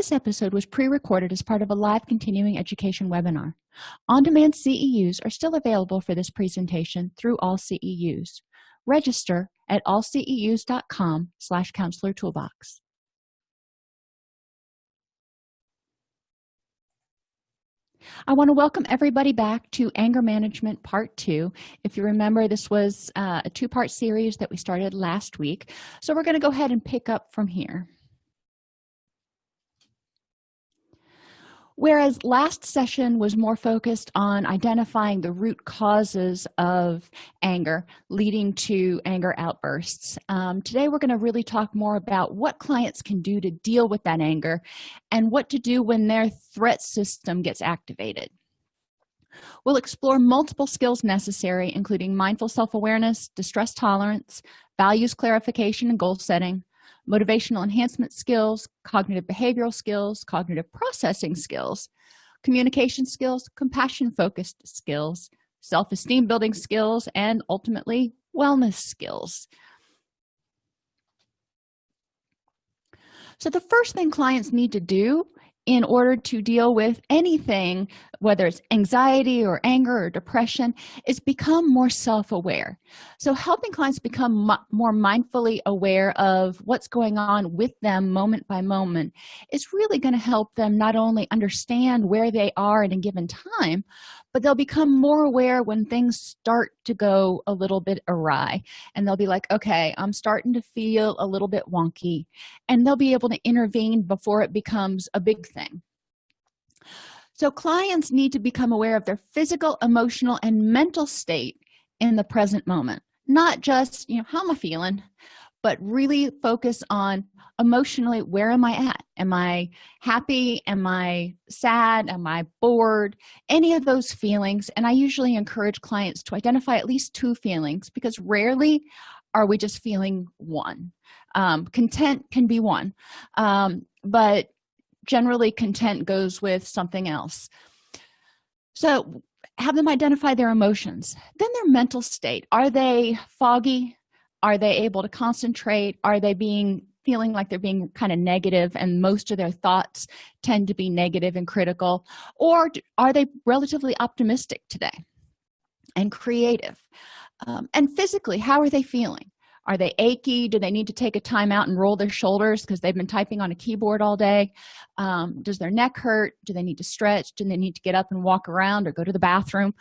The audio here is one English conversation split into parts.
this episode was pre-recorded as part of a live continuing education webinar on-demand ceus are still available for this presentation through all ceus register at allceus.com slash counselor toolbox I want to welcome everybody back to Anger Management Part 2. If you remember, this was uh, a two-part series that we started last week. So we're going to go ahead and pick up from here. Whereas last session was more focused on identifying the root causes of anger leading to anger outbursts. Um, today we're going to really talk more about what clients can do to deal with that anger and what to do when their threat system gets activated. We'll explore multiple skills necessary including mindful self-awareness distress tolerance values clarification and goal setting motivational enhancement skills cognitive behavioral skills cognitive processing skills communication skills compassion focused skills self-esteem building skills and ultimately wellness skills. So the first thing clients need to do in order to deal with anything whether it's anxiety or anger or depression is become more self-aware. So helping clients become more mindfully aware of what's going on with them moment by moment is really going to help them not only understand where they are at a given time but they'll become more aware when things start to go a little bit awry. And they'll be like okay i'm starting to feel a little bit wonky. And they'll be able to intervene before it becomes a big thing so clients need to become aware of their physical emotional and mental state in the present moment not just you know how am i feeling but really focus on emotionally where am i at? Am i happy? Am i sad? Am i bored? Any of those feelings and i usually encourage clients to identify at least two feelings because rarely are we just feeling one. Um, content can be one. Um, but generally content goes with something else. So have them identify their emotions then their mental state. Are they foggy? Are they able to concentrate? Are they being feeling like they're being kind of negative and most of their thoughts tend to be negative and critical? Or are they relatively optimistic today and creative? Um, and physically how are they feeling are they achy? Do they need to take a time out and roll their shoulders because they've been typing on a keyboard all day? Um, does their neck hurt? Do they need to stretch? Do they need to get up and walk around or go to the bathroom?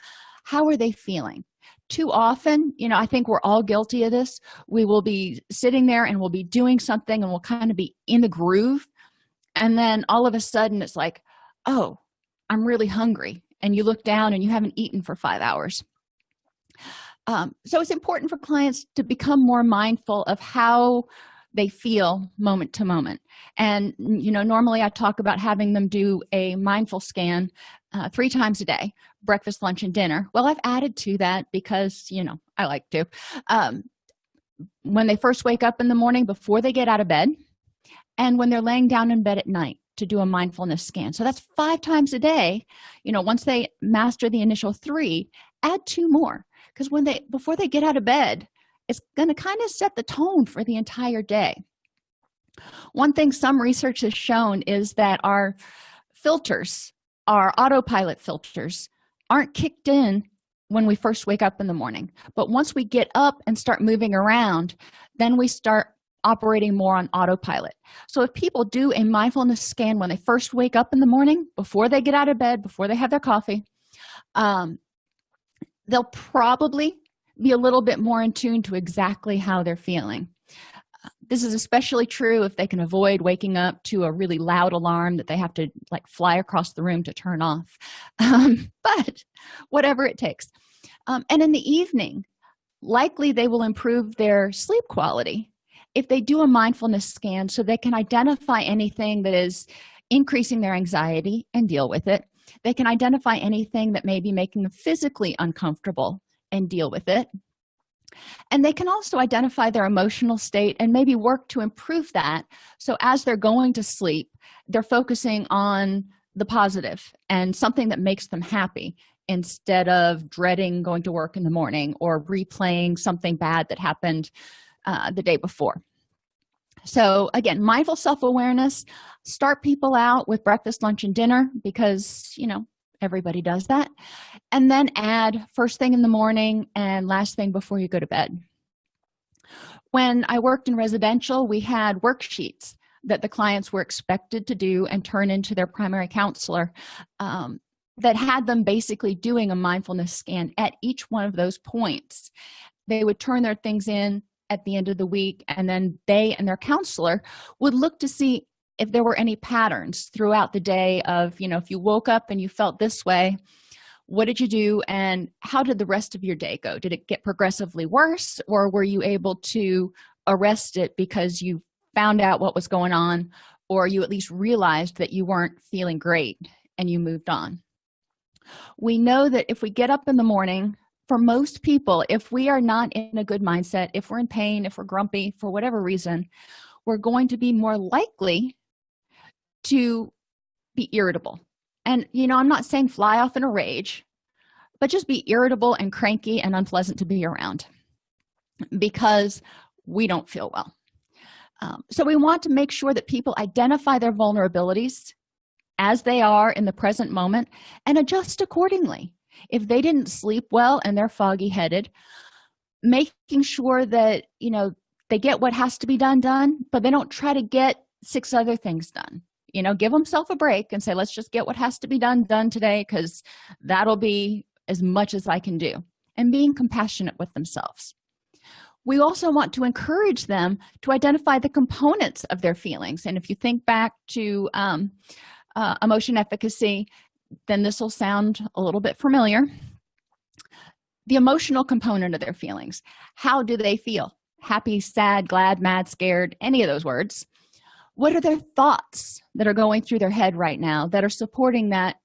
How are they feeling? Too often you know i think we're all guilty of this. We will be sitting there and we'll be doing something and we'll kind of be in the groove. And then all of a sudden it's like oh i'm really hungry. And you look down and you haven't eaten for five hours um, so it's important for clients to become more mindful of how they feel moment to moment. And you know normally i talk about having them do a mindful scan uh, three times a day breakfast lunch and dinner. Well i've added to that because you know i like to. Um, when they first wake up in the morning before they get out of bed and when they're laying down in bed at night to do a mindfulness scan. So that's five times a day. You know once they master the initial three add two more because when they before they get out of bed it's going to kind of set the tone for the entire day. One thing some research has shown is that our filters our autopilot filters aren't kicked in when we first wake up in the morning. But once we get up and start moving around then we start operating more on autopilot. So if people do a mindfulness scan when they first wake up in the morning before they get out of bed before they have their coffee um, they'll probably be a little bit more in tune to exactly how they're feeling. This is especially true if they can avoid waking up to a really loud alarm that they have to like fly across the room to turn off. Um, but whatever it takes. Um, and in the evening likely they will improve their sleep quality if they do a mindfulness scan so they can identify anything that is increasing their anxiety and deal with it they can identify anything that may be making them physically uncomfortable and deal with it. And they can also identify their emotional state and maybe work to improve that. So as they're going to sleep they're focusing on the positive and something that makes them happy instead of dreading going to work in the morning or replaying something bad that happened uh, the day before so again mindful self-awareness start people out with breakfast lunch and dinner because you know everybody does that. And then add first thing in the morning and last thing before you go to bed. When i worked in residential we had worksheets that the clients were expected to do and turn into their primary counselor um, that had them basically doing a mindfulness scan at each one of those points. They would turn their things in at the end of the week and then they and their counselor would look to see if there were any patterns throughout the day of you know if you woke up and you felt this way what did you do and how did the rest of your day go? Did it get progressively worse or were you able to arrest it because you found out what was going on or you at least realized that you weren't feeling great and you moved on? We know that if we get up in the morning for most people if we are not in a good mindset if we're in pain if we're grumpy for whatever reason we're going to be more likely to be irritable. And you know i'm not saying fly off in a rage but just be irritable and cranky and unpleasant to be around because we don't feel well. Um, so we want to make sure that people identify their vulnerabilities as they are in the present moment and adjust accordingly if they didn't sleep well and they're foggy headed making sure that you know they get what has to be done done but they don't try to get six other things done. You know give themselves a break and say let's just get what has to be done done today because that'll be as much as i can do and being compassionate with themselves. We also want to encourage them to identify the components of their feelings and if you think back to um, uh, emotion efficacy then this will sound a little bit familiar. The emotional component of their feelings. How do they feel? Happy sad glad mad scared any of those words. What are their thoughts that are going through their head right now that are supporting that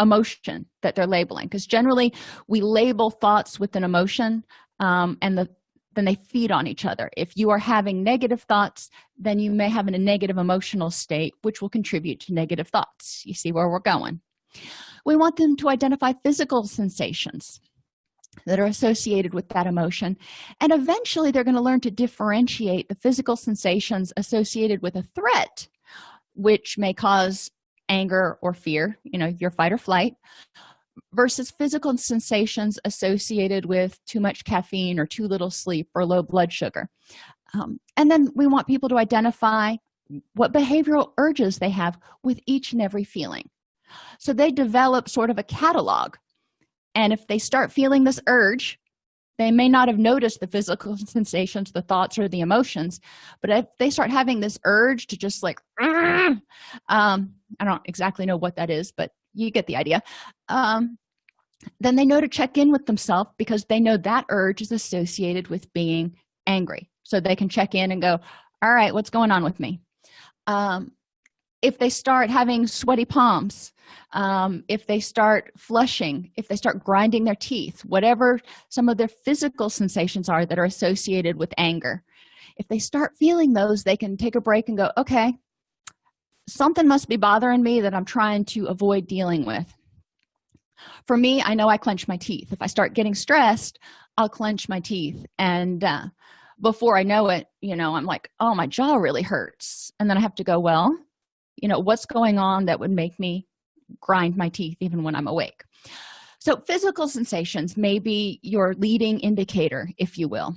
emotion that they're labeling? Because generally we label thoughts with an emotion um, and the then they feed on each other. If you are having negative thoughts then you may have a negative emotional state which will contribute to negative thoughts. You see where we're going we want them to identify physical sensations that are associated with that emotion and eventually they're going to learn to differentiate the physical sensations associated with a threat which may cause anger or fear you know your fight or flight versus physical sensations associated with too much caffeine or too little sleep or low blood sugar. Um, and then we want people to identify what behavioral urges they have with each and every feeling so they develop sort of a catalog. And if they start feeling this urge they may not have noticed the physical sensations the thoughts or the emotions. But if they start having this urge to just like um i don't exactly know what that is but you get the idea. Um then they know to check in with themselves because they know that urge is associated with being angry. So they can check in and go all right what's going on with me? Um if they start having sweaty palms um, if they start flushing if they start grinding their teeth whatever some of their physical sensations are that are associated with anger if they start feeling those they can take a break and go okay something must be bothering me that i'm trying to avoid dealing with. For me i know i clench my teeth. If i start getting stressed i'll clench my teeth. And uh, before i know it you know i'm like oh my jaw really hurts. And then i have to go well you know what's going on that would make me grind my teeth even when i'm awake. So physical sensations may be your leading indicator if you will.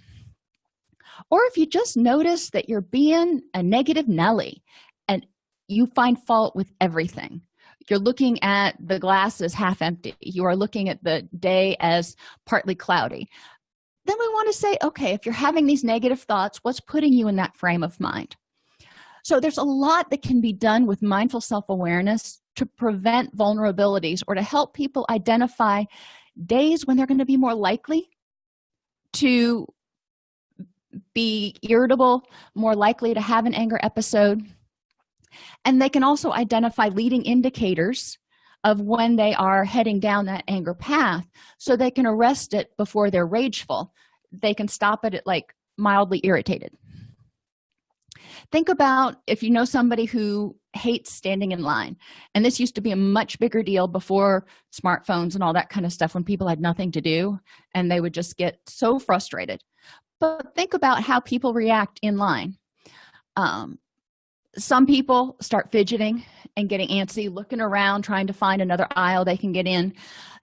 Or if you just notice that you're being a negative nelly and you find fault with everything. You're looking at the glass as half empty. You are looking at the day as partly cloudy. Then we want to say okay if you're having these negative thoughts what's putting you in that frame of mind so there's a lot that can be done with mindful self-awareness to prevent vulnerabilities or to help people identify days when they're going to be more likely to be irritable more likely to have an anger episode. And they can also identify leading indicators of when they are heading down that anger path so they can arrest it before they're rageful. They can stop it at like mildly irritated think about if you know somebody who hates standing in line and this used to be a much bigger deal before smartphones and all that kind of stuff when people had nothing to do and they would just get so frustrated. But think about how people react in line. Um, some people start fidgeting and getting antsy looking around trying to find another aisle they can get in.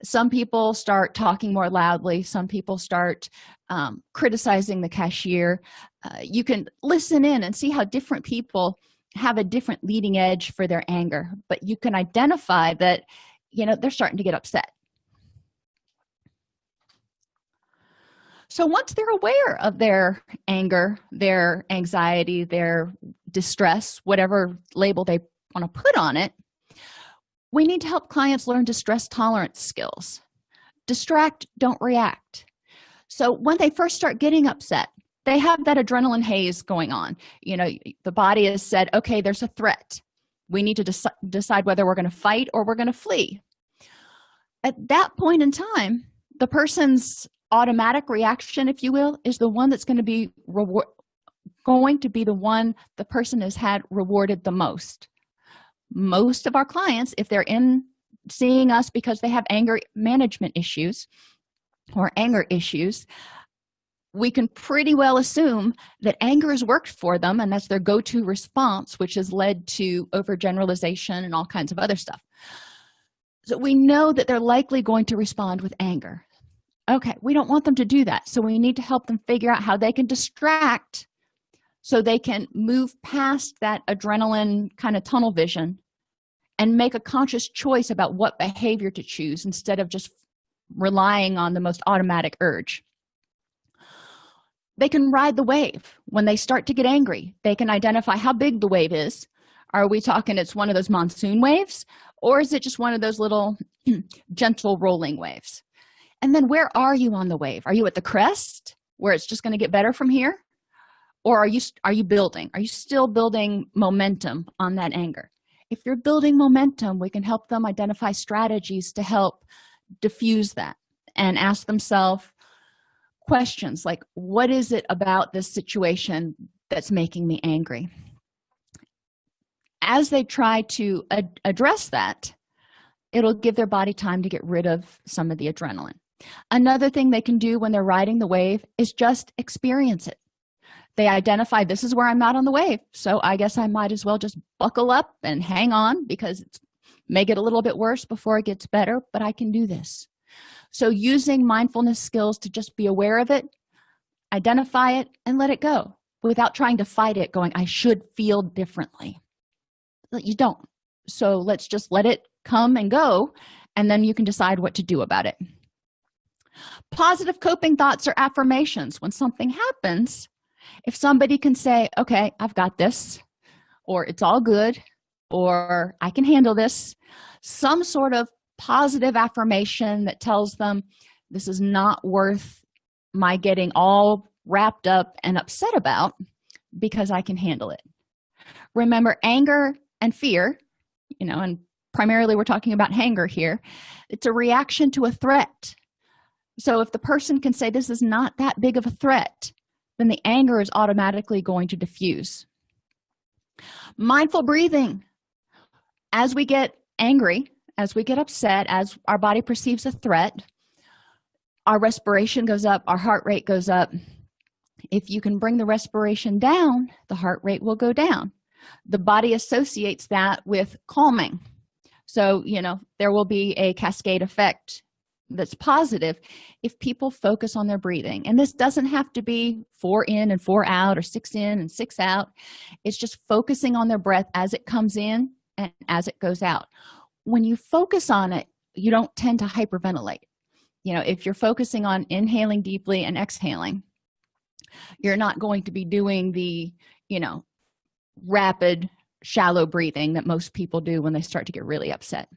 Some people start talking more loudly. Some people start um, criticizing the cashier. Uh, you can listen in and see how different people have a different leading edge for their anger but you can identify that you know they're starting to get upset so once they're aware of their anger their anxiety their distress whatever label they want to put on it we need to help clients learn distress tolerance skills. Distract don't react. So when they first start getting upset they have that adrenaline haze going on. You know the body has said okay there's a threat. We need to dec decide whether we're going to fight or we're going to flee. At that point in time the person's automatic reaction if you will is the one that's going to be reward going to be the one the person has had rewarded the most. Most of our clients if they're in seeing us because they have anger management issues or anger issues we can pretty well assume that anger has worked for them and that's their go-to response which has led to overgeneralization and all kinds of other stuff. So we know that they're likely going to respond with anger okay we don't want them to do that. So we need to help them figure out how they can distract so they can move past that adrenaline kind of tunnel vision and make a conscious choice about what behavior to choose instead of just relying on the most automatic urge. They can ride the wave. When they start to get angry they can identify how big the wave is. Are we talking it's one of those monsoon waves or is it just one of those little gentle rolling waves and then where are you on the wave? Are you at the crest where it's just going to get better from here? Or are you are you building? Are you still building momentum on that anger? If you're building momentum we can help them identify strategies to help diffuse that and ask themselves questions like what is it about this situation that's making me angry? As they try to ad address that it'll give their body time to get rid of some of the adrenaline another thing they can do when they're riding the wave is just experience it. They identify this is where i'm not on the wave so i guess i might as well just buckle up and hang on because it may get a little bit worse before it gets better but i can do this. So using mindfulness skills to just be aware of it identify it and let it go without trying to fight it going i should feel differently. You don't. So let's just let it come and go and then you can decide what to do about it positive coping thoughts or affirmations. When something happens if somebody can say okay i've got this or it's all good or i can handle this some sort of positive affirmation that tells them this is not worth my getting all wrapped up and upset about because i can handle it. Remember anger and fear you know and primarily we're talking about anger here it's a reaction to a threat so if the person can say this is not that big of a threat then the anger is automatically going to diffuse. Mindful breathing. As we get angry as we get upset as our body perceives a threat our respiration goes up our heart rate goes up. If you can bring the respiration down the heart rate will go down. The body associates that with calming. So you know there will be a cascade effect that's positive if people focus on their breathing. And this doesn't have to be four in and four out or six in and six out. It's just focusing on their breath as it comes in and as it goes out. When you focus on it you don't tend to hyperventilate. You know if you're focusing on inhaling deeply and exhaling you're not going to be doing the you know rapid shallow breathing that most people do when they start to get really upset.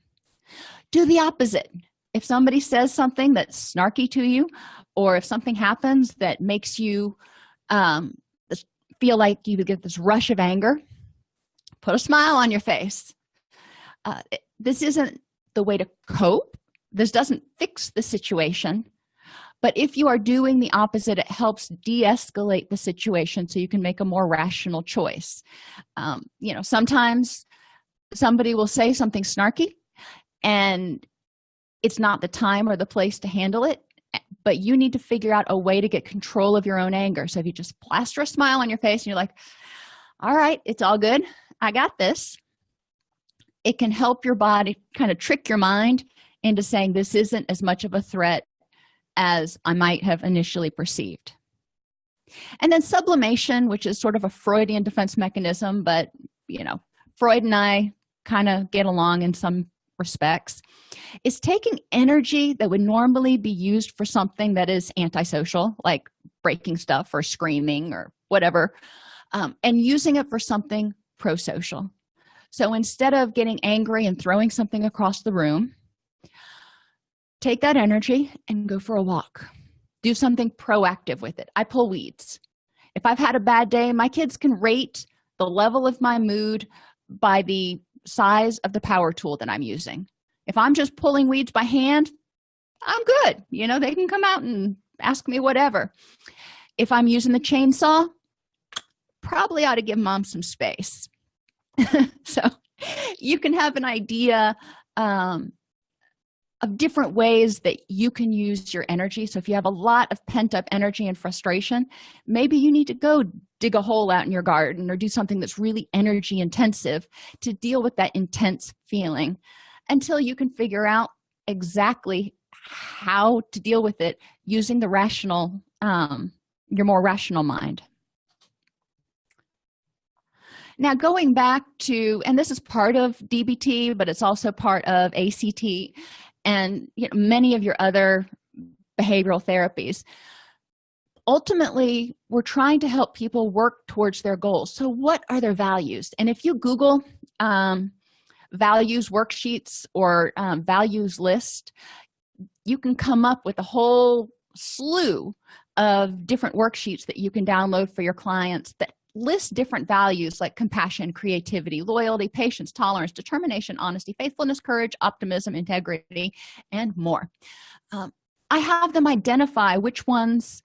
Do the opposite if somebody says something that's snarky to you or if something happens that makes you um, feel like you get this rush of anger put a smile on your face. Uh, this isn't the way to cope. This doesn't fix the situation. But if you are doing the opposite it helps de-escalate the situation so you can make a more rational choice. Um, you know sometimes somebody will say something snarky and it's not the time or the place to handle it but you need to figure out a way to get control of your own anger. So if you just plaster a smile on your face and you're like all right it's all good. I got this it can help your body kind of trick your mind into saying this isn't as much of a threat as i might have initially perceived. And then sublimation which is sort of a freudian defense mechanism but you know freud and i kind of get along in some respects is taking energy that would normally be used for something that is antisocial like breaking stuff or screaming or whatever um, and using it for something pro-social. So instead of getting angry and throwing something across the room take that energy and go for a walk. Do something proactive with it. I pull weeds. If i've had a bad day my kids can rate the level of my mood by the size of the power tool that i'm using. If i'm just pulling weeds by hand i'm good. You know they can come out and ask me whatever. If i'm using the chainsaw probably ought to give mom some space. So you can have an idea um, of different ways that you can use your energy. So if you have a lot of pent-up energy and frustration maybe you need to go dig a hole out in your garden or do something that's really energy intensive to deal with that intense feeling until you can figure out exactly how to deal with it using the rational um, your more rational mind. Now going back to and this is part of dbt but it's also part of act and you know, many of your other behavioral therapies. Ultimately we're trying to help people work towards their goals. So what are their values? And if you google um, values worksheets or um, values list you can come up with a whole slew of different worksheets that you can download for your clients that list different values like compassion creativity loyalty patience tolerance determination honesty faithfulness courage optimism integrity and more. Um, i have them identify which ones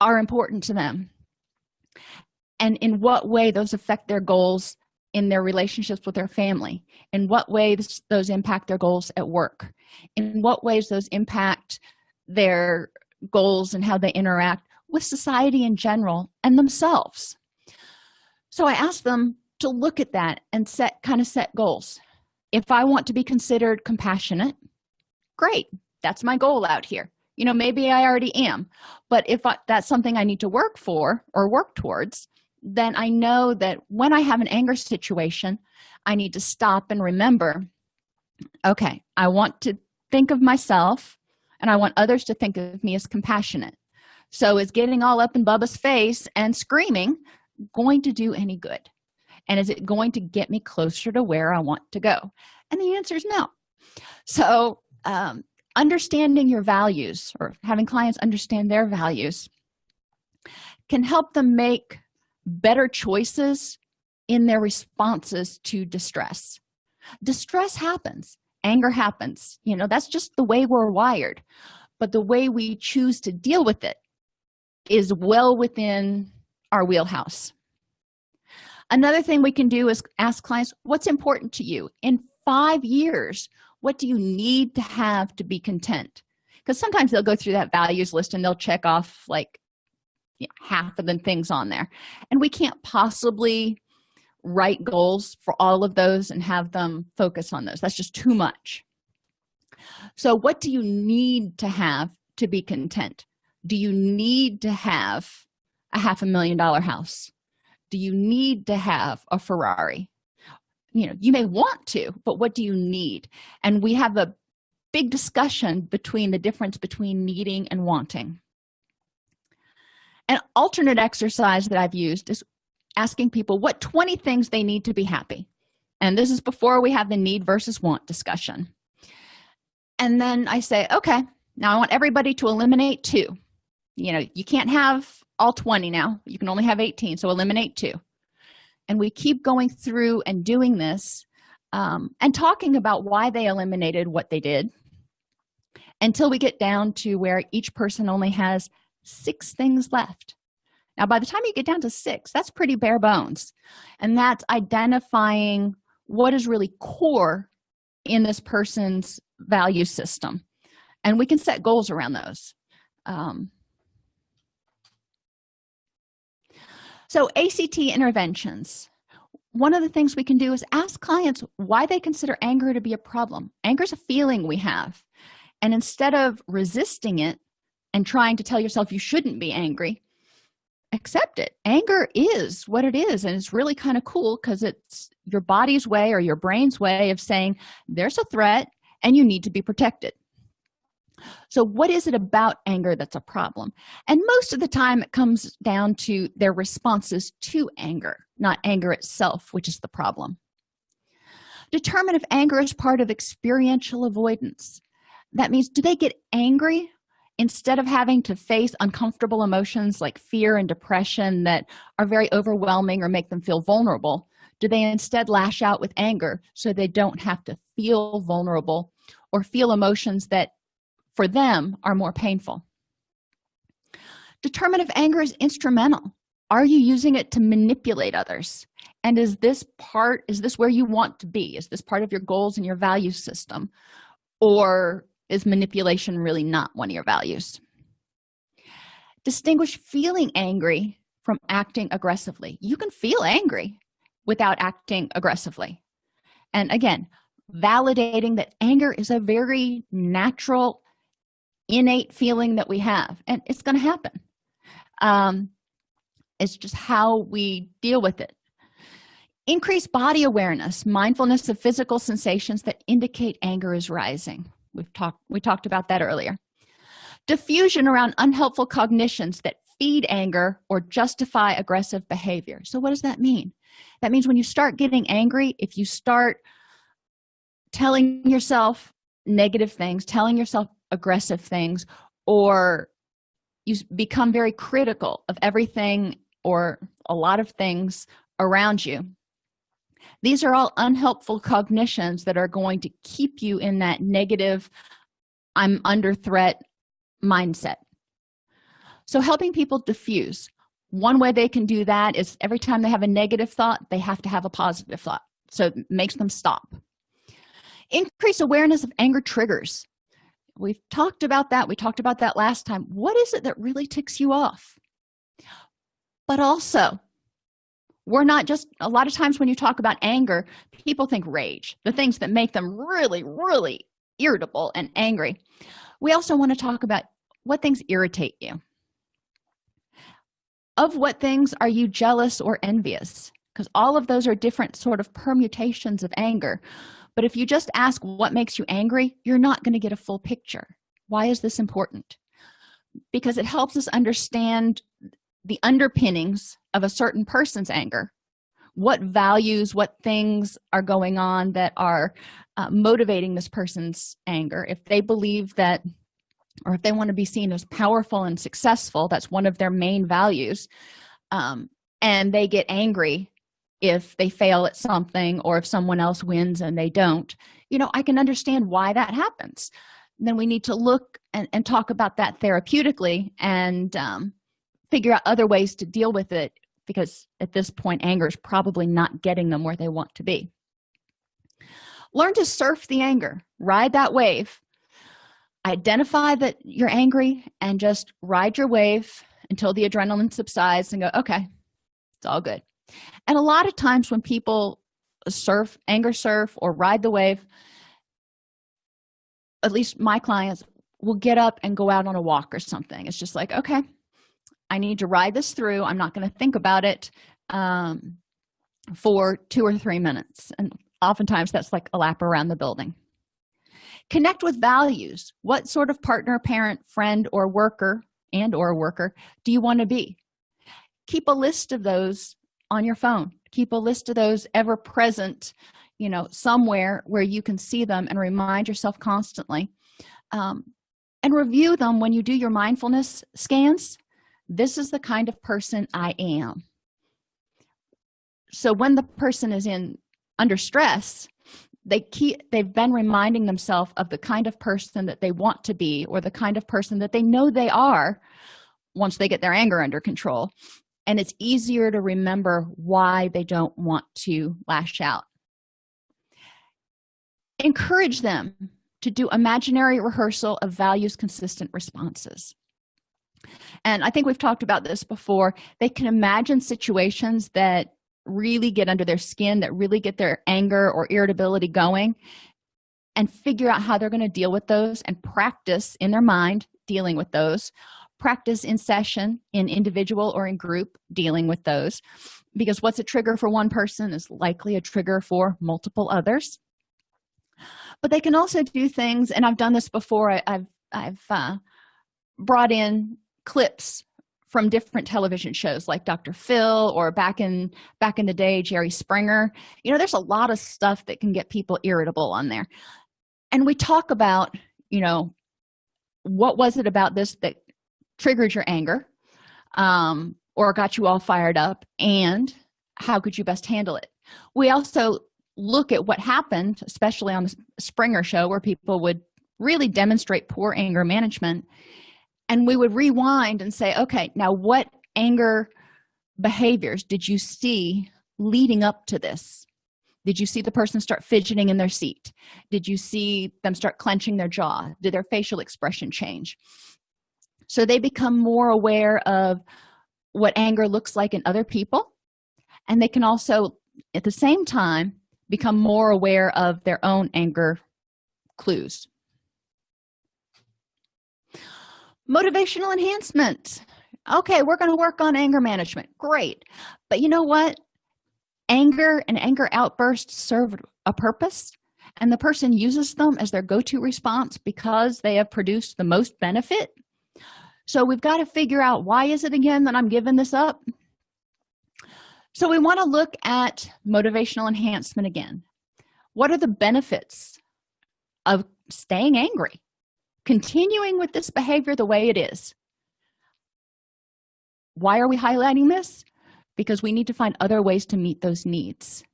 are important to them and in what way those affect their goals in their relationships with their family in what ways those impact their goals at work in what ways those impact their goals and how they interact with society in general and themselves so i asked them to look at that and set kind of set goals. If i want to be considered compassionate great that's my goal out here. You know maybe i already am but if I, that's something i need to work for or work towards then i know that when i have an anger situation i need to stop and remember okay i want to think of myself and i want others to think of me as compassionate. So is getting all up in bubba's face and screaming going to do any good? And is it going to get me closer to where i want to go? And the answer is no. So um, understanding your values or having clients understand their values can help them make better choices in their responses to distress. Distress happens. Anger happens. You know that's just the way we're wired. But the way we choose to deal with it is well within our wheelhouse. Another thing we can do is ask clients what's important to you? In five years what do you need to have to be content? Because sometimes they'll go through that values list and they'll check off like you know, half of the things on there. And we can't possibly write goals for all of those and have them focus on those. That's just too much. So what do you need to have to be content? Do you need to have a half a million dollar house. Do you need to have a ferrari? You know you may want to but what do you need? And we have a big discussion between the difference between needing and wanting. An alternate exercise that i've used is asking people what 20 things they need to be happy. And this is before we have the need versus want discussion. And then i say okay now i want everybody to eliminate two. You know you can't have all 20 now. You can only have 18 so eliminate two. And we keep going through and doing this um, and talking about why they eliminated what they did until we get down to where each person only has six things left. Now by the time you get down to six that's pretty bare bones. And that's identifying what is really core in this person's value system. And we can set goals around those. Um, so act interventions. One of the things we can do is ask clients why they consider anger to be a problem. Anger is a feeling we have. And instead of resisting it and trying to tell yourself you shouldn't be angry accept it. Anger is what it is and it's really kind of cool because it's your body's way or your brain's way of saying there's a threat and you need to be protected so what is it about anger that's a problem? And most of the time it comes down to their responses to anger not anger itself which is the problem. Determine if anger is part of experiential avoidance. That means do they get angry instead of having to face uncomfortable emotions like fear and depression that are very overwhelming or make them feel vulnerable? Do they instead lash out with anger so they don't have to feel vulnerable or feel emotions that for them are more painful. Determine if anger is instrumental. Are you using it to manipulate others? And is this part is this where you want to be? Is this part of your goals and your value system? Or is manipulation really not one of your values? Distinguish feeling angry from acting aggressively. You can feel angry without acting aggressively. And again validating that anger is a very natural innate feeling that we have and it's going to happen. Um, it's just how we deal with it. Increase body awareness mindfulness of physical sensations that indicate anger is rising. We've talked we talked about that earlier. Diffusion around unhelpful cognitions that feed anger or justify aggressive behavior. So what does that mean? That means when you start getting angry if you start telling yourself negative things telling yourself aggressive things or you become very critical of everything or a lot of things around you. These are all unhelpful cognitions that are going to keep you in that negative i'm under threat mindset. So helping people diffuse. One way they can do that is every time they have a negative thought they have to have a positive thought. So it makes them stop. Increase awareness of anger triggers we've talked about that. We talked about that last time. What is it that really ticks you off? But also we're not just a lot of times when you talk about anger people think rage the things that make them really really irritable and angry. We also want to talk about what things irritate you. Of what things are you jealous or envious? Because all of those are different sort of permutations of anger but if you just ask what makes you angry you're not going to get a full picture. Why is this important? Because it helps us understand the underpinnings of a certain person's anger. What values what things are going on that are uh, motivating this person's anger. If they believe that or if they want to be seen as powerful and successful that's one of their main values um, and they get angry if they fail at something or if someone else wins and they don't. You know i can understand why that happens. Then we need to look and, and talk about that therapeutically and um, figure out other ways to deal with it because at this point anger is probably not getting them where they want to be. Learn to surf the anger ride that wave identify that you're angry and just ride your wave until the adrenaline subsides and go okay it's all good and a lot of times when people surf anger surf or ride the wave at least my clients will get up and go out on a walk or something. It's just like okay i need to ride this through. I'm not going to think about it um, for two or three minutes. And oftentimes that's like a lap around the building. Connect with values. What sort of partner parent friend or worker and or worker do you want to be? Keep a list of those on your phone. Keep a list of those ever present you know somewhere where you can see them and remind yourself constantly. Um, and review them when you do your mindfulness scans. This is the kind of person i am. So when the person is in under stress they keep they've been reminding themselves of the kind of person that they want to be or the kind of person that they know they are once they get their anger under control and it's easier to remember why they don't want to lash out. Encourage them to do imaginary rehearsal of values consistent responses. And i think we've talked about this before. They can imagine situations that really get under their skin that really get their anger or irritability going and figure out how they're going to deal with those and practice in their mind dealing with those practice in session in individual or in group dealing with those because what's a trigger for one person is likely a trigger for multiple others. But they can also do things and i've done this before I, have i've uh, brought in clips from different television shows like dr phil or back in back in the day jerry springer. You know there's a lot of stuff that can get people irritable on there. And we talk about you know what was it about this that triggered your anger um, or got you all fired up and how could you best handle it? We also look at what happened especially on the springer show where people would really demonstrate poor anger management and we would rewind and say okay now what anger behaviors did you see leading up to this? Did you see the person start fidgeting in their seat? Did you see them start clenching their jaw? Did their facial expression change so they become more aware of what anger looks like in other people. And they can also at the same time become more aware of their own anger clues. Motivational enhancement. Okay we're going to work on anger management. Great. But you know what? Anger and anger outbursts serve a purpose and the person uses them as their go-to response because they have produced the most benefit so we've got to figure out why is it again that i'm giving this up? So we want to look at motivational enhancement again. What are the benefits of staying angry continuing with this behavior the way it is? Why are we highlighting this? Because we need to find other ways to meet those needs.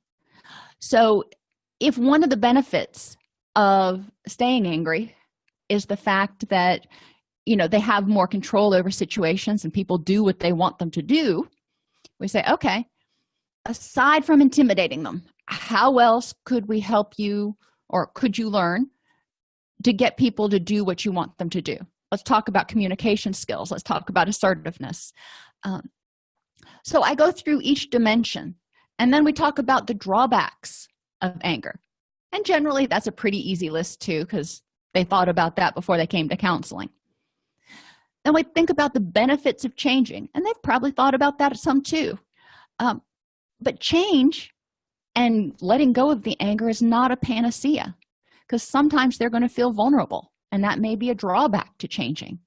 So if one of the benefits of staying angry is the fact that you know they have more control over situations and people do what they want them to do we say okay aside from intimidating them how else could we help you or could you learn to get people to do what you want them to do? Let's talk about communication skills. Let's talk about assertiveness. Um, so i go through each dimension and then we talk about the drawbacks of anger. And generally that's a pretty easy list too because they thought about that before they came to counseling then we think about the benefits of changing and they've probably thought about that some too. Um, but change and letting go of the anger is not a panacea because sometimes they're going to feel vulnerable and that may be a drawback to changing.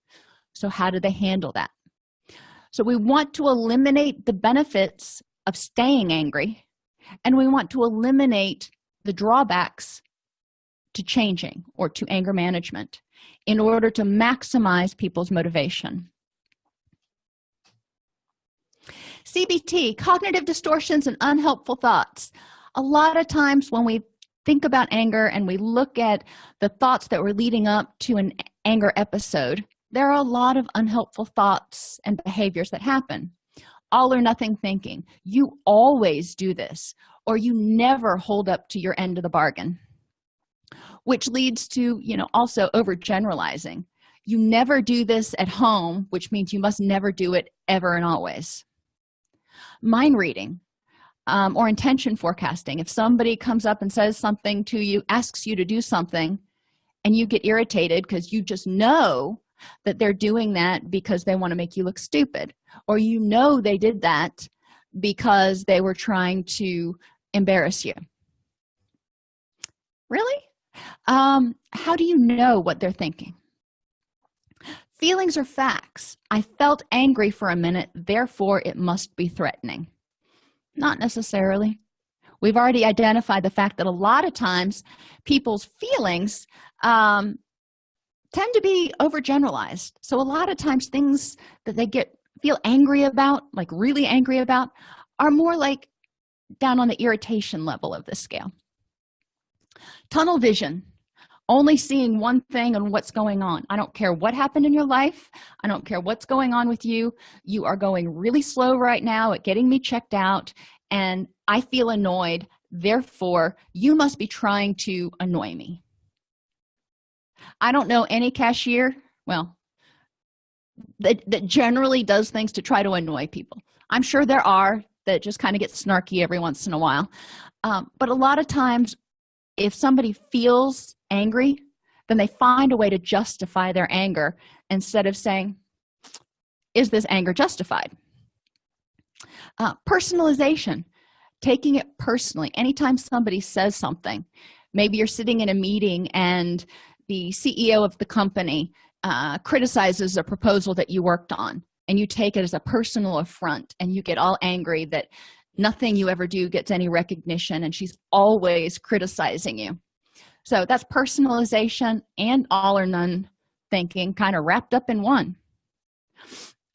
So how do they handle that? So we want to eliminate the benefits of staying angry and we want to eliminate the drawbacks to changing or to anger management in order to maximize people's motivation. Cbt cognitive distortions and unhelpful thoughts. A lot of times when we think about anger and we look at the thoughts that were leading up to an anger episode there are a lot of unhelpful thoughts and behaviors that happen. All or nothing thinking. You always do this or you never hold up to your end of the bargain which leads to you know also overgeneralizing. You never do this at home which means you must never do it ever and always. Mind reading um, or intention forecasting. If somebody comes up and says something to you asks you to do something and you get irritated because you just know that they're doing that because they want to make you look stupid or you know they did that because they were trying to embarrass you. Really um, how do you know what they're thinking? Feelings are facts. I felt angry for a minute therefore it must be threatening. Not necessarily. We've already identified the fact that a lot of times people's feelings um, tend to be overgeneralized. So a lot of times things that they get feel angry about like really angry about are more like down on the irritation level of the scale tunnel vision. Only seeing one thing and what's going on. I don't care what happened in your life. I don't care what's going on with you. You are going really slow right now at getting me checked out and i feel annoyed. Therefore you must be trying to annoy me. I don't know any cashier well that, that generally does things to try to annoy people. I'm sure there are that just kind of get snarky every once in a while. Um, but a lot of times if somebody feels angry then they find a way to justify their anger instead of saying is this anger justified? Uh, personalization taking it personally. Anytime somebody says something maybe you're sitting in a meeting and the ceo of the company uh, criticizes a proposal that you worked on and you take it as a personal affront and you get all angry that nothing you ever do gets any recognition and she's always criticizing you. So that's personalization and all or none thinking kind of wrapped up in one.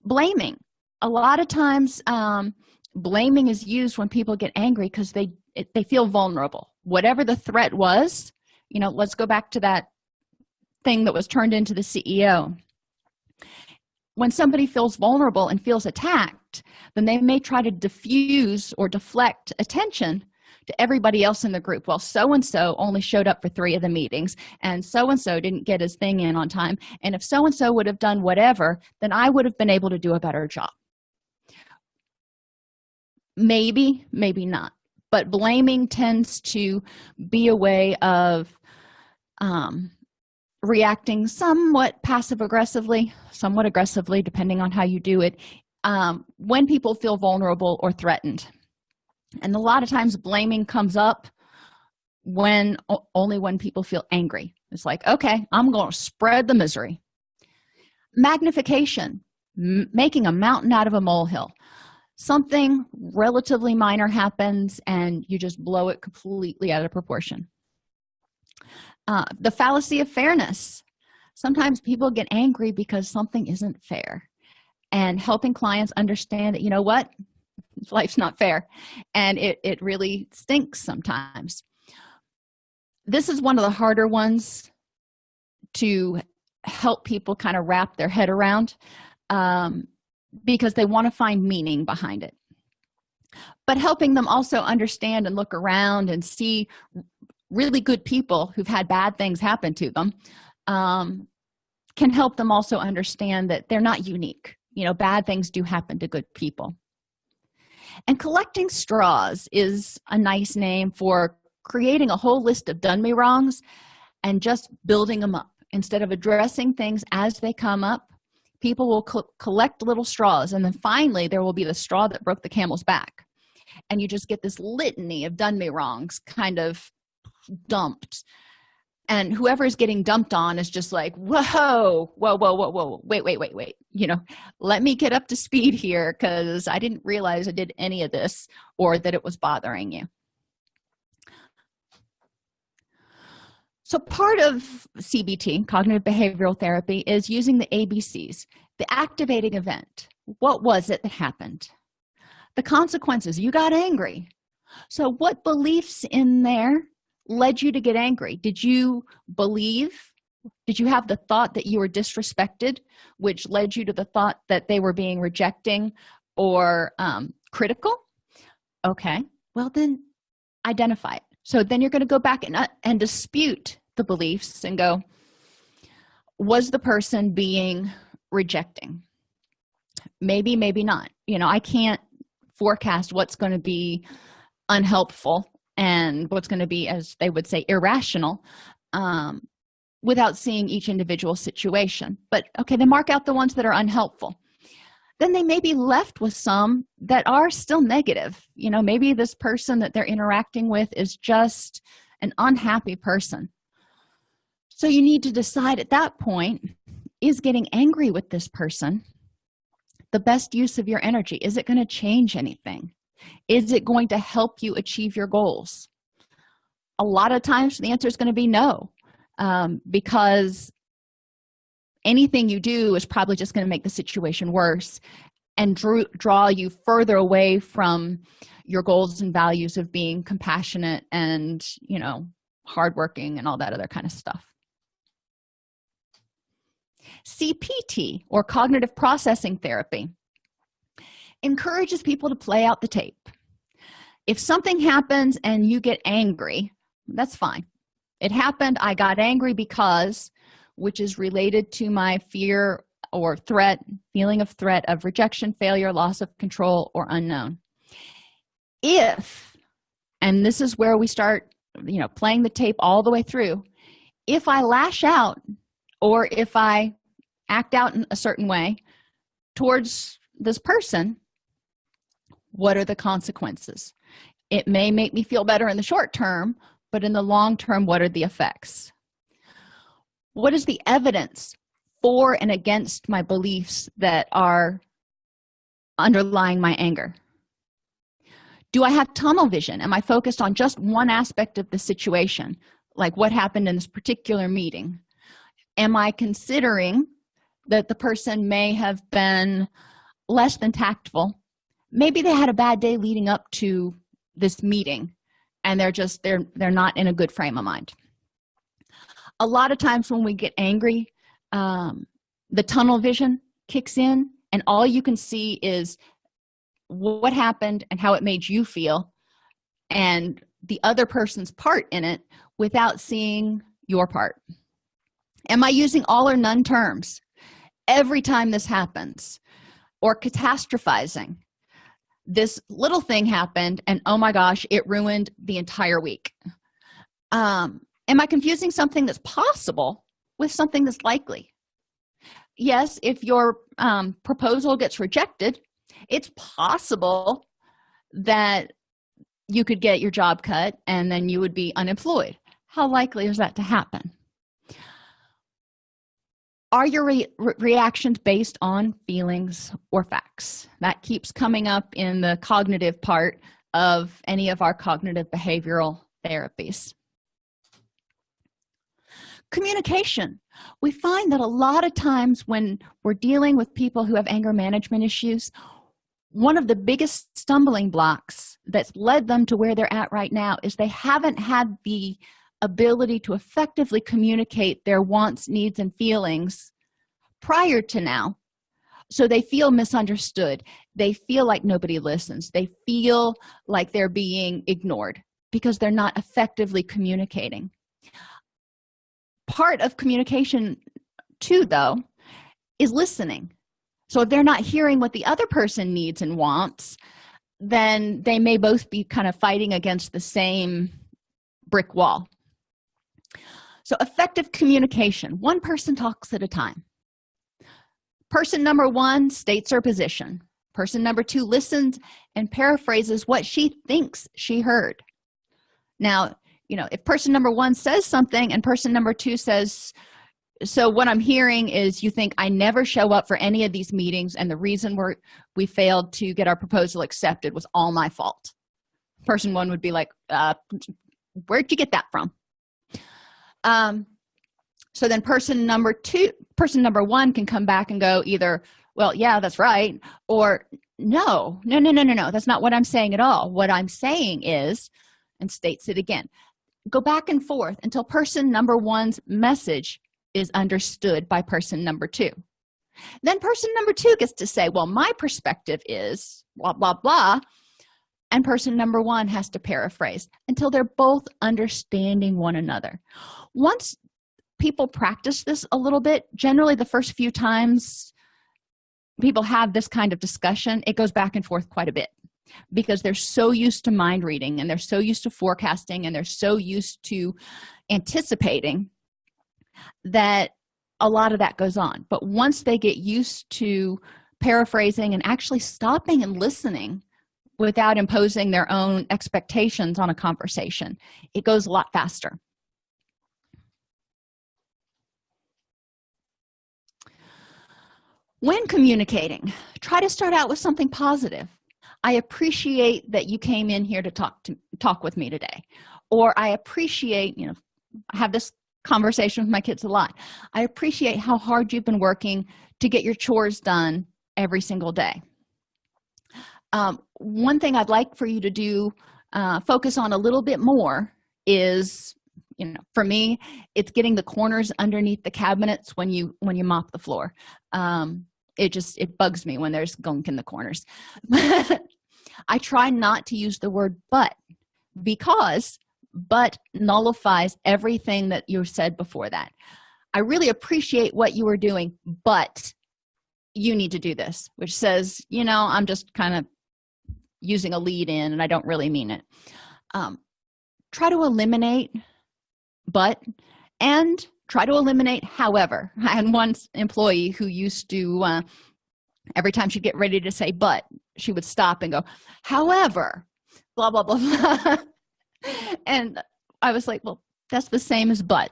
Blaming. A lot of times um, blaming is used when people get angry because they it, they feel vulnerable. Whatever the threat was you know let's go back to that thing that was turned into the ceo when somebody feels vulnerable and feels attacked then they may try to diffuse or deflect attention to everybody else in the group. Well so and so only showed up for three of the meetings and so and so didn't get his thing in on time. And if so and so would have done whatever then i would have been able to do a better job. Maybe maybe not. But blaming tends to be a way of um, reacting somewhat passive aggressively somewhat aggressively depending on how you do it um, when people feel vulnerable or threatened. And a lot of times blaming comes up when only when people feel angry. It's like okay i'm going to spread the misery. Magnification making a mountain out of a molehill. Something relatively minor happens and you just blow it completely out of proportion. Uh, the fallacy of fairness. Sometimes people get angry because something isn't fair and helping clients understand that you know what? Life's not fair. And it, it really stinks sometimes. This is one of the harder ones to help people kind of wrap their head around um, because they want to find meaning behind it. But helping them also understand and look around and see really good people who've had bad things happen to them um, can help them also understand that they're not unique you know bad things do happen to good people. And collecting straws is a nice name for creating a whole list of done me wrongs and just building them up. Instead of addressing things as they come up people will co collect little straws and then finally there will be the straw that broke the camel's back. And you just get this litany of done me wrongs kind of dumped and whoever is getting dumped on is just like whoa whoa whoa whoa whoa wait wait wait wait you know let me get up to speed here because i didn't realize i did any of this or that it was bothering you. So part of cbt cognitive behavioral therapy is using the abcs the activating event. What was it that happened? The consequences. You got angry. So what beliefs in there led you to get angry? Did you believe did you have the thought that you were disrespected which led you to the thought that they were being rejecting or um, critical? Okay. Well then identify it. So then you're going to go back and, uh, and dispute the beliefs and go was the person being rejecting? Maybe maybe not. You know i can't forecast what's going to be unhelpful and what's going to be as they would say irrational um, without seeing each individual situation. But okay they mark out the ones that are unhelpful. Then they may be left with some that are still negative. You know maybe this person that they're interacting with is just an unhappy person. So you need to decide at that point is getting angry with this person the best use of your energy? Is it going to change anything is it going to help you achieve your goals? A lot of times the answer is going to be no um, because anything you do is probably just going to make the situation worse and drew, draw you further away from your goals and values of being compassionate and you know hardworking and all that other kind of stuff cpt or cognitive processing therapy encourages people to play out the tape. If something happens and you get angry that's fine. It happened i got angry because which is related to my fear or threat feeling of threat of rejection failure loss of control or unknown. If and this is where we start you know playing the tape all the way through if i lash out or if i act out in a certain way towards this person what are the consequences? It may make me feel better in the short term but in the long term what are the effects? What is the evidence for and against my beliefs that are underlying my anger? Do i have tunnel vision? Am i focused on just one aspect of the situation like what happened in this particular meeting? Am i considering that the person may have been less than tactful maybe they had a bad day leading up to this meeting and they're just they're they're not in a good frame of mind. A lot of times when we get angry um, the tunnel vision kicks in and all you can see is what happened and how it made you feel and the other person's part in it without seeing your part. Am i using all or none terms? Every time this happens or catastrophizing this little thing happened and oh my gosh it ruined the entire week. Um am i confusing something that's possible with something that's likely? Yes if your um, proposal gets rejected it's possible that you could get your job cut and then you would be unemployed. How likely is that to happen are your re reactions based on feelings or facts? That keeps coming up in the cognitive part of any of our cognitive behavioral therapies. Communication. We find that a lot of times when we're dealing with people who have anger management issues one of the biggest stumbling blocks that's led them to where they're at right now is they haven't had the ability to effectively communicate their wants needs and feelings prior to now. So they feel misunderstood. They feel like nobody listens. They feel like they're being ignored because they're not effectively communicating. Part of communication too though is listening. So if they're not hearing what the other person needs and wants then they may both be kind of fighting against the same brick wall so effective communication one person talks at a time. Person number one states her position. Person number two listens and paraphrases what she thinks she heard. Now you know if person number one says something and person number two says so what i'm hearing is you think i never show up for any of these meetings and the reason we're we failed to get our proposal accepted was all my fault. Person one would be like uh where'd you get that from um so then person number two person number one can come back and go either well yeah that's right or no no no no no no that's not what i'm saying at all. What i'm saying is and states it again go back and forth until person number one's message is understood by person number two. Then person number two gets to say well my perspective is blah blah blah and person number one has to paraphrase until they're both understanding one another. Once people practice this a little bit generally the first few times people have this kind of discussion it goes back and forth quite a bit because they're so used to mind reading and they're so used to forecasting and they're so used to anticipating that a lot of that goes on. But once they get used to paraphrasing and actually stopping and listening without imposing their own expectations on a conversation. It goes a lot faster. When communicating try to start out with something positive. I appreciate that you came in here to talk to talk with me today. Or i appreciate you know I have this conversation with my kids a lot. I appreciate how hard you've been working to get your chores done every single day um, one thing i'd like for you to do uh, focus on a little bit more is you know for me it's getting the corners underneath the cabinets when you when you mop the floor. Um, it just it bugs me when there's gunk in the corners. I try not to use the word but because but nullifies everything that you said before that. I really appreciate what you were doing but you need to do this which says you know i'm just kind of using a lead in and i don't really mean it. Um, try to eliminate but and try to eliminate however. I had one employee who used to uh, every time she'd get ready to say but she would stop and go however blah blah blah, blah. and i was like well that's the same as but.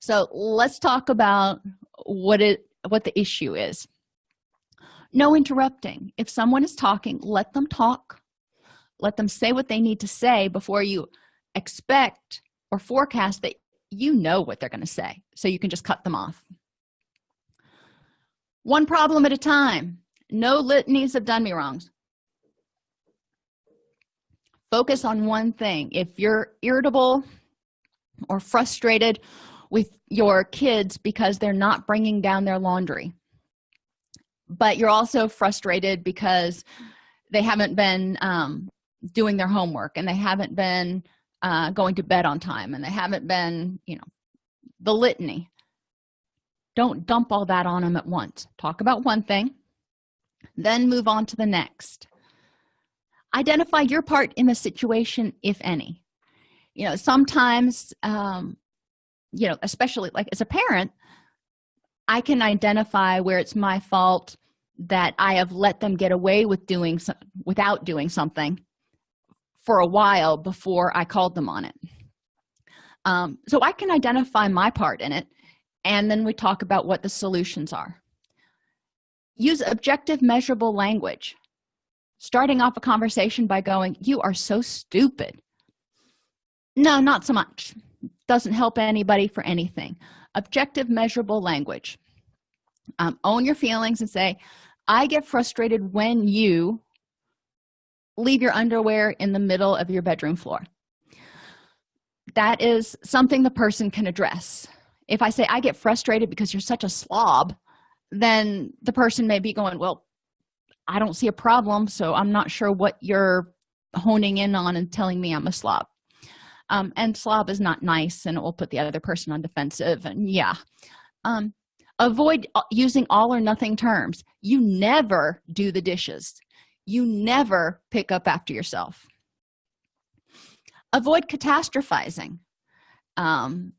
So let's talk about what it what the issue is. No interrupting. If someone is talking let them talk let them say what they need to say before you expect or forecast that you know what they're going to say so you can just cut them off. One problem at a time. No litanies have done me wrongs. Focus on one thing. If you're irritable or frustrated with your kids because they're not bringing down their laundry but you're also frustrated because they haven't been um, doing their homework and they haven't been uh, going to bed on time and they haven't been you know the litany. Don't dump all that on them at once. Talk about one thing then move on to the next. Identify your part in the situation if any. You know sometimes um you know especially like as a parent i can identify where it's my fault that i have let them get away with doing so without doing something for a while before i called them on it. Um, so i can identify my part in it and then we talk about what the solutions are. Use objective measurable language. Starting off a conversation by going you are so stupid. No not so much. Doesn't help anybody for anything. Objective measurable language. Um, own your feelings and say i get frustrated when you leave your underwear in the middle of your bedroom floor. That is something the person can address. If i say i get frustrated because you're such a slob then the person may be going well i don't see a problem so i'm not sure what you're honing in on and telling me i'm a slob. Um, and slob is not nice and it will put the other person on defensive and yeah. Um, avoid uh, using all or nothing terms. You never do the dishes you never pick up after yourself. Avoid catastrophizing. Um,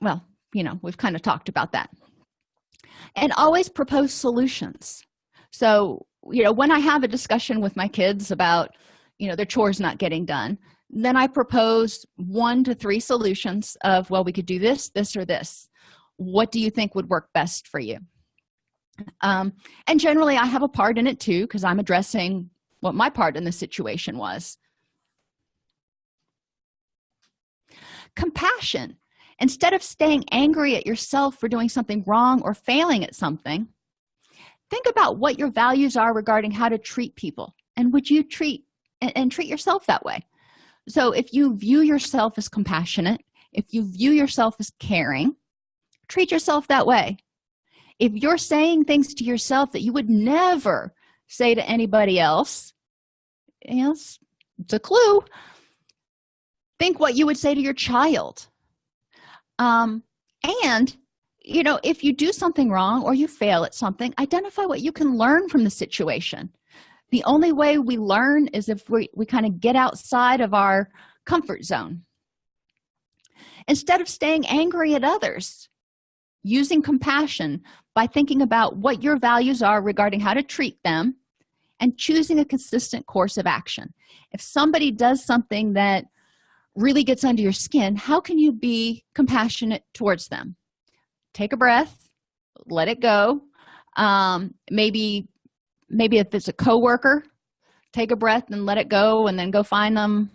well you know we've kind of talked about that. And always propose solutions. So you know when i have a discussion with my kids about you know their chores not getting done then i propose one to three solutions of well we could do this this or this. What do you think would work best for you um, and generally i have a part in it too because i'm addressing what my part in the situation was. Compassion. Instead of staying angry at yourself for doing something wrong or failing at something think about what your values are regarding how to treat people and would you treat and, and treat yourself that way. So if you view yourself as compassionate if you view yourself as caring treat yourself that way if you're saying things to yourself that you would never say to anybody else yes it's a clue. Think what you would say to your child. Um and you know if you do something wrong or you fail at something identify what you can learn from the situation. The only way we learn is if we, we kind of get outside of our comfort zone. Instead of staying angry at others using compassion by thinking about what your values are regarding how to treat them and choosing a consistent course of action. If somebody does something that really gets under your skin how can you be compassionate towards them? Take a breath let it go. Um, maybe maybe if it's a coworker take a breath and let it go and then go find them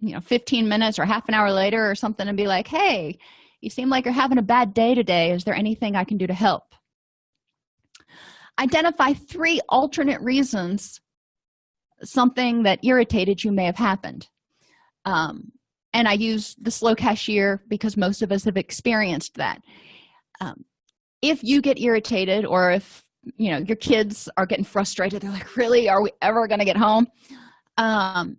you know 15 minutes or half an hour later or something and be like hey you seem like you're having a bad day today. Is there anything i can do to help? Identify three alternate reasons something that irritated you may have happened. Um, and i use the slow cashier because most of us have experienced that. Um, if you get irritated or if you know your kids are getting frustrated they're like really? Are we ever going to get home? Um,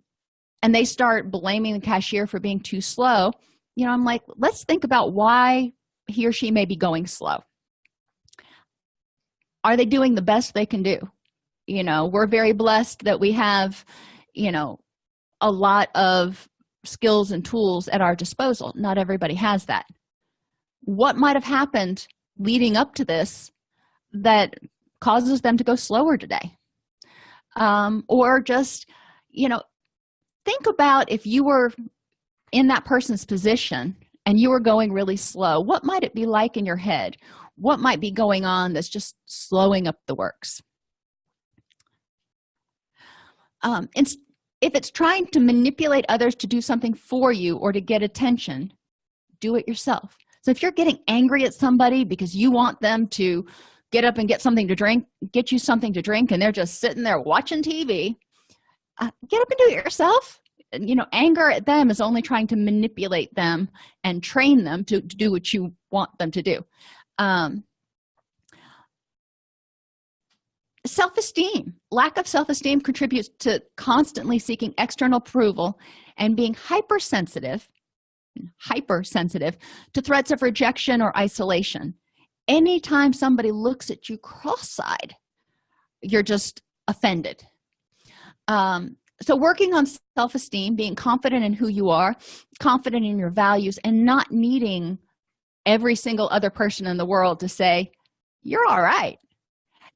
and they start blaming the cashier for being too slow you know i'm like let's think about why he or she may be going slow. Are they doing the best they can do? You know we're very blessed that we have you know a lot of skills and tools at our disposal. Not everybody has that. What might have happened leading up to this that causes them to go slower today? Um, or just you know think about if you were in that person's position and you were going really slow what might it be like in your head? What might be going on that's just slowing up the works? Um, if it's trying to manipulate others to do something for you or to get attention do it yourself. So if you're getting angry at somebody because you want them to get up and get something to drink get you something to drink and they're just sitting there watching tv uh, get up and do it yourself you know anger at them is only trying to manipulate them and train them to, to do what you want them to do. Um, self-esteem lack of self-esteem contributes to constantly seeking external approval and being hypersensitive hypersensitive to threats of rejection or isolation. Anytime somebody looks at you cross-eyed you're just offended. Um, so working on self-esteem being confident in who you are confident in your values and not needing every single other person in the world to say you're all right.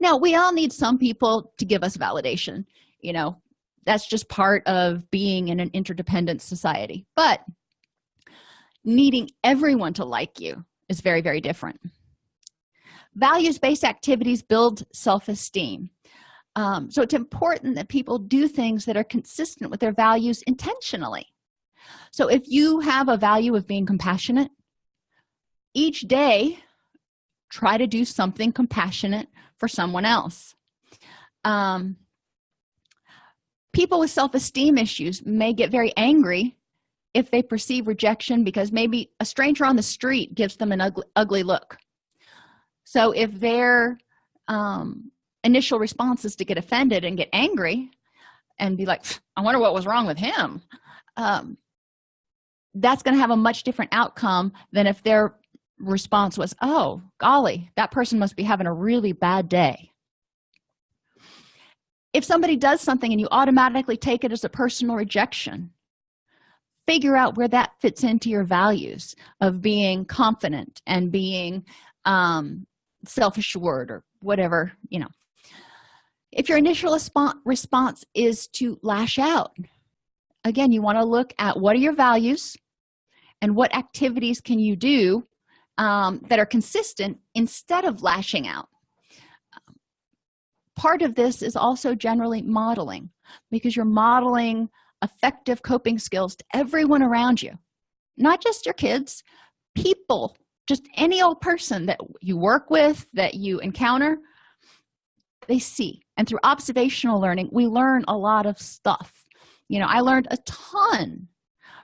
Now we all need some people to give us validation you know? That's just part of being in an interdependent society. But needing everyone to like you is very very different. Values-based activities build self-esteem um, so it's important that people do things that are consistent with their values intentionally. So if you have a value of being compassionate each day try to do something compassionate for someone else. Um, people with self-esteem issues may get very angry if they perceive rejection because maybe a stranger on the street gives them an ugly, ugly look. So if their um, initial response is to get offended and get angry and be like i wonder what was wrong with him. Um, that's going to have a much different outcome than if their response was oh golly that person must be having a really bad day. If somebody does something and you automatically take it as a personal rejection figure out where that fits into your values of being confident and being um, self-assured or whatever you know if your initial response is to lash out again you want to look at what are your values and what activities can you do um, that are consistent instead of lashing out. Part of this is also generally modeling because you're modeling effective coping skills to everyone around you not just your kids people just any old person that you work with that you encounter they see and through observational learning we learn a lot of stuff. You know i learned a ton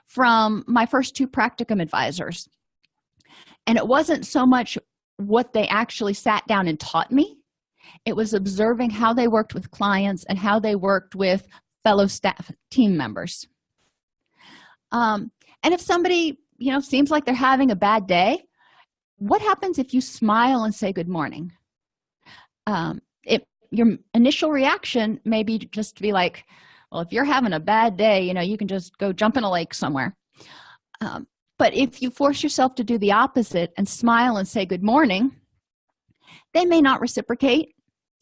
from my first two practicum advisors. And it wasn't so much what they actually sat down and taught me it was observing how they worked with clients and how they worked with fellow staff team members. Um, and if somebody you know seems like they're having a bad day what happens if you smile and say good morning? Um, it your initial reaction may be just to be like well if you're having a bad day you know you can just go jump in a lake somewhere. Um, but if you force yourself to do the opposite and smile and say good morning they may not reciprocate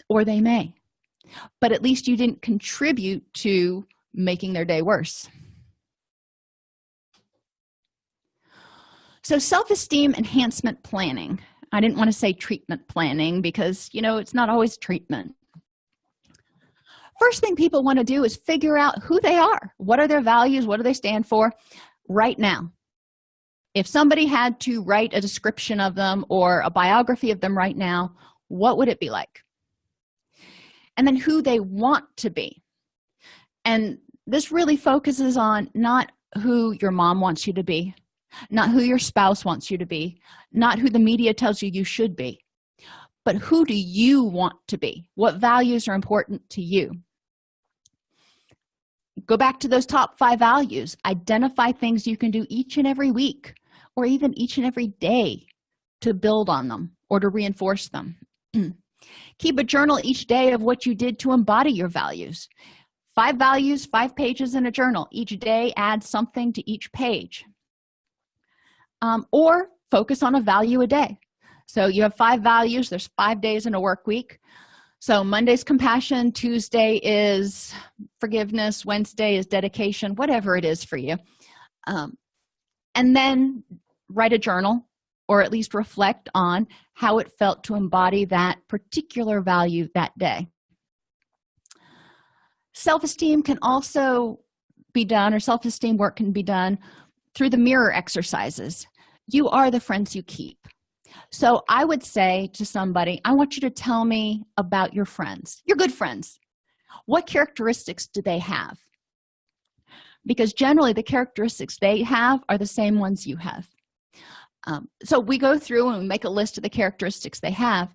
or they may. But at least you didn't contribute to making their day worse. So self-esteem enhancement planning i didn't want to say treatment planning because you know it's not always treatment. First thing people want to do is figure out who they are. What are their values? What do they stand for? Right now. If somebody had to write a description of them or a biography of them right now what would it be like? And then who they want to be. And this really focuses on not who your mom wants you to be not who your spouse wants you to be not who the media tells you you should be but who do you want to be? What values are important to you? Go back to those top five values. Identify things you can do each and every week or even each and every day to build on them or to reinforce them. Keep a journal each day of what you did to embody your values. Five values five pages in a journal. Each day add something to each page um, or focus on a value a day. So you have five values. There's five days in a work week. So monday's compassion tuesday is forgiveness wednesday is dedication whatever it is for you. Um, and then write a journal or at least reflect on how it felt to embody that particular value that day. Self-esteem can also be done or self-esteem work can be done through the mirror exercises you are the friends you keep. So i would say to somebody i want you to tell me about your friends your good friends. What characteristics do they have? Because generally the characteristics they have are the same ones you have. Um, so we go through and we make a list of the characteristics they have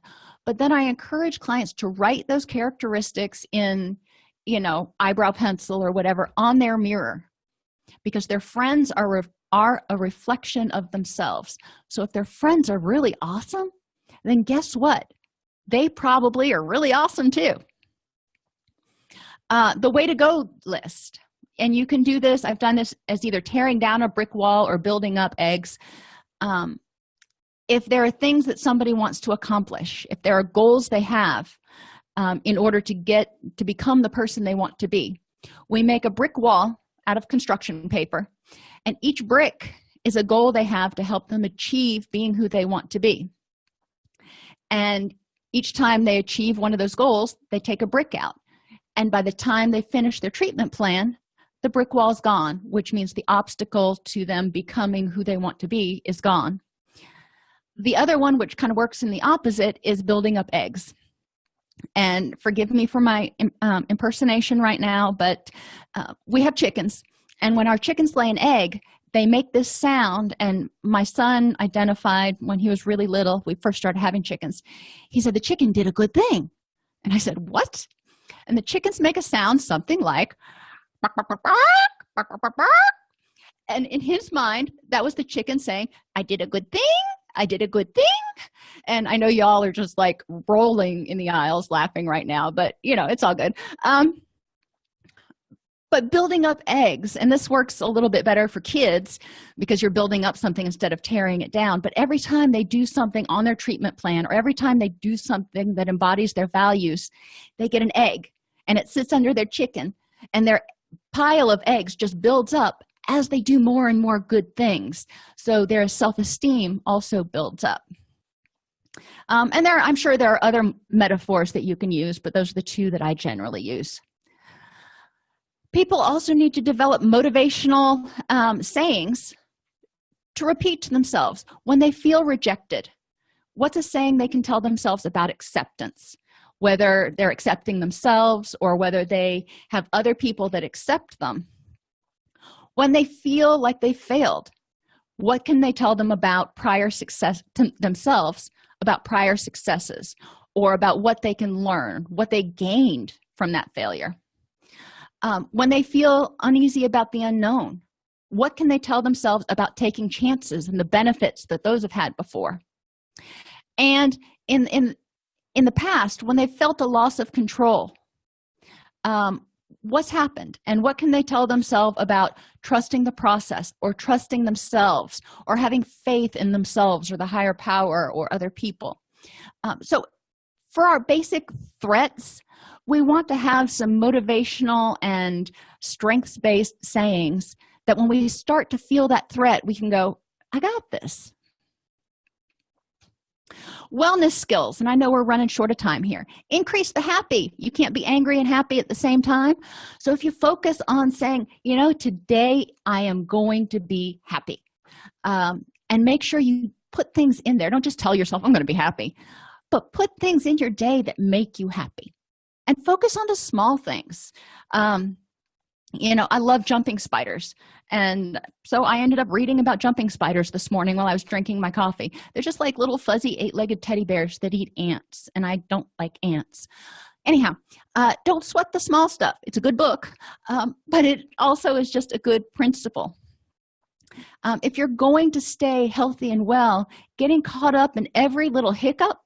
but then i encourage clients to write those characteristics in you know eyebrow pencil or whatever on their mirror because their friends are are a reflection of themselves. So if their friends are really awesome then guess what? They probably are really awesome too. Uh, the way to go list and you can do this i've done this as either tearing down a brick wall or building up eggs. Um, if there are things that somebody wants to accomplish if there are goals they have um, in order to get to become the person they want to be we make a brick wall out of construction paper and each brick is a goal they have to help them achieve being who they want to be. And each time they achieve one of those goals they take a brick out. And by the time they finish their treatment plan the brick wall is gone which means the obstacle to them becoming who they want to be is gone. The other one which kind of works in the opposite is building up eggs. And forgive me for my um, impersonation right now but uh, we have chickens and when our chickens lay an egg they make this sound and my son identified when he was really little we first started having chickens. He said the chicken did a good thing. And i said what? And the chickens make a sound something like and in his mind that was the chicken saying i did a good thing i did a good thing. And i know y'all are just like rolling in the aisles laughing right now but you know it's all good. Um but building up eggs and this works a little bit better for kids because you're building up something instead of tearing it down. But every time they do something on their treatment plan or every time they do something that embodies their values they get an egg and it sits under their chicken. And their pile of eggs just builds up as they do more and more good things. So their self-esteem also builds up. Um, and there i'm sure there are other metaphors that you can use but those are the two that i generally use people also need to develop motivational um, sayings to repeat to themselves when they feel rejected. What's a saying they can tell themselves about acceptance? Whether they're accepting themselves or whether they have other people that accept them. When they feel like they failed what can they tell them about prior success themselves about prior successes or about what they can learn what they gained from that failure um, when they feel uneasy about the unknown what can they tell themselves about taking chances and the benefits that those have had before? And in in in the past when they felt a loss of control um, what's happened? And what can they tell themselves about trusting the process or trusting themselves or having faith in themselves or the higher power or other people? Um, so for our basic threats we want to have some motivational and strengths-based sayings that when we start to feel that threat we can go i got this. Wellness skills and i know we're running short of time here. Increase the happy. You can't be angry and happy at the same time. So if you focus on saying you know today i am going to be happy um, and make sure you put things in there. Don't just tell yourself i'm going to be happy but put things in your day that make you happy and focus on the small things. Um, you know i love jumping spiders and so i ended up reading about jumping spiders this morning while i was drinking my coffee. They're just like little fuzzy eight-legged teddy bears that eat ants and i don't like ants. Anyhow uh, don't sweat the small stuff. It's a good book um, but it also is just a good principle. Um, if you're going to stay healthy and well getting caught up in every little hiccup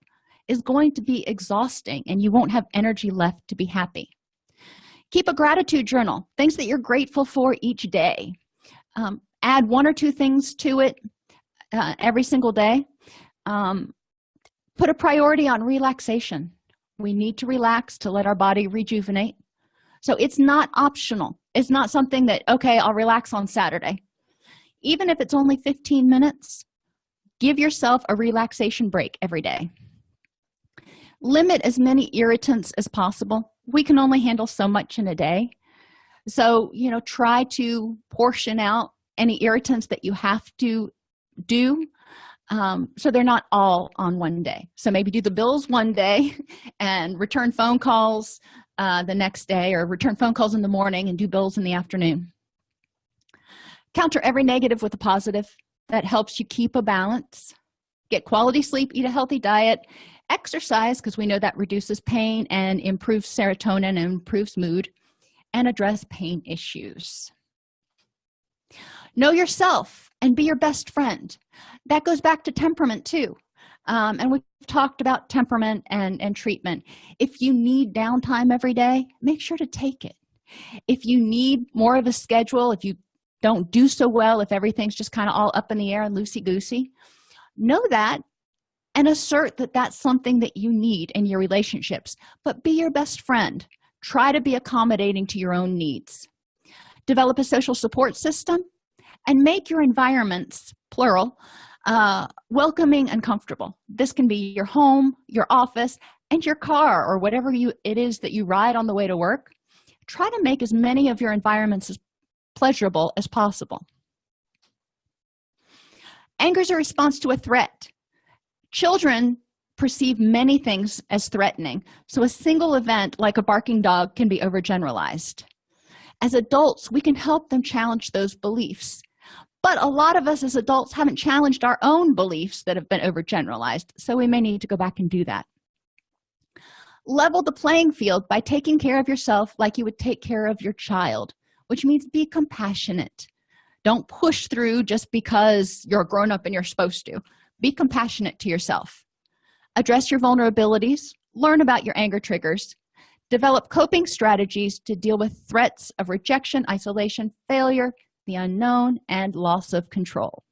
is going to be exhausting and you won't have energy left to be happy. Keep a gratitude journal things that you're grateful for each day. Um, add one or two things to it uh, every single day. Um, put a priority on relaxation. We need to relax to let our body rejuvenate. So it's not optional. It's not something that okay i'll relax on saturday. Even if it's only 15 minutes give yourself a relaxation break every day limit as many irritants as possible. We can only handle so much in a day. So you know try to portion out any irritants that you have to do um, so they're not all on one day. So maybe do the bills one day and return phone calls uh, the next day or return phone calls in the morning and do bills in the afternoon. Counter every negative with a positive that helps you keep a balance. Get quality sleep eat a healthy diet exercise because we know that reduces pain and improves serotonin and improves mood and address pain issues. Know yourself and be your best friend. That goes back to temperament too. Um, and we've talked about temperament and and treatment. If you need downtime every day make sure to take it. If you need more of a schedule if you don't do so well if everything's just kind of all up in the air and loosey-goosey know that and assert that that's something that you need in your relationships. But be your best friend. Try to be accommodating to your own needs. Develop a social support system and make your environments plural uh, welcoming and comfortable. This can be your home your office and your car or whatever you it is that you ride on the way to work. Try to make as many of your environments as pleasurable as possible. Anger is a response to a threat children perceive many things as threatening. So a single event like a barking dog can be overgeneralized. As adults we can help them challenge those beliefs. But a lot of us as adults haven't challenged our own beliefs that have been overgeneralized so we may need to go back and do that. Level the playing field by taking care of yourself like you would take care of your child which means be compassionate. Don't push through just because you're a grown-up and you're supposed to be compassionate to yourself. Address your vulnerabilities. Learn about your anger triggers. Develop coping strategies to deal with threats of rejection isolation failure the unknown and loss of control.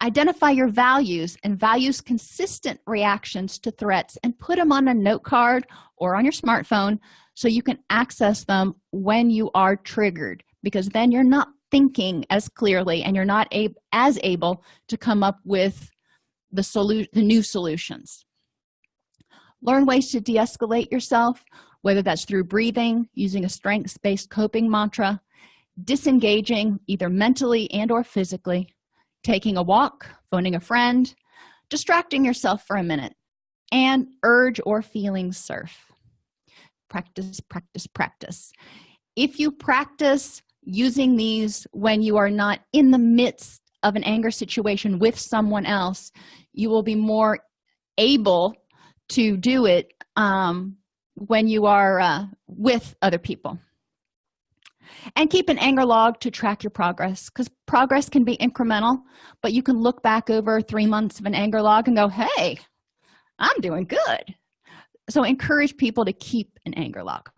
Identify your values and values consistent reactions to threats and put them on a note card or on your smartphone so you can access them when you are triggered because then you're not thinking as clearly and you're not ab as able to come up with the solution the new solutions. Learn ways to de-escalate yourself whether that's through breathing using a strengths-based coping mantra disengaging either mentally and or physically taking a walk phoning a friend distracting yourself for a minute and urge or feeling surf. Practice practice practice. If you practice using these when you are not in the midst of an anger situation with someone else you will be more able to do it um, when you are uh, with other people. And keep an anger log to track your progress because progress can be incremental but you can look back over three months of an anger log and go hey i'm doing good. So encourage people to keep an anger log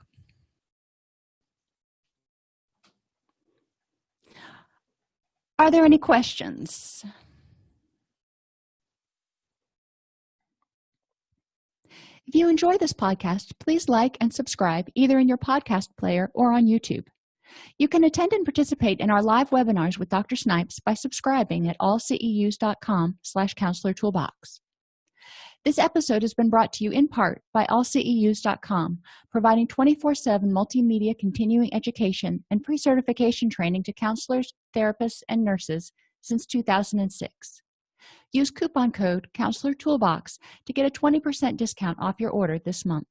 are there any questions? If you enjoy this podcast please like and subscribe either in your podcast player or on youtube. You can attend and participate in our live webinars with dr snipes by subscribing at allceus.com slash counselor toolbox this episode has been brought to you in part by allceus.com providing 24-7 multimedia continuing education and pre-certification training to counselors therapists and nurses since 2006 use coupon code counselor toolbox to get a 20 percent discount off your order this month